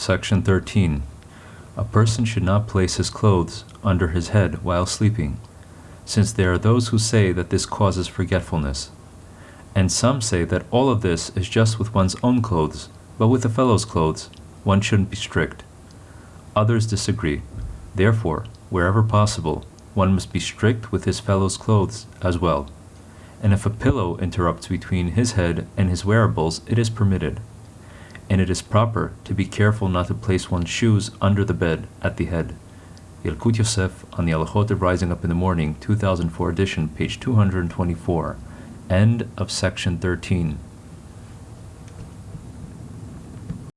Section 13. A person should not place his clothes under his head while sleeping, since there are those who say that this causes forgetfulness. And some say that all of this is just with one's own clothes, but with a fellow's clothes, one shouldn't be strict. Others disagree. Therefore, wherever possible, one must be strict with his fellow's clothes as well. And if a pillow interrupts between his head and his wearables, it is permitted. And it is proper to be careful not to place one's shoes under the bed at the head. Yalkut Yosef on the Halachot of Rising Up in the Morning, 2004 edition, page 224. End of section 13.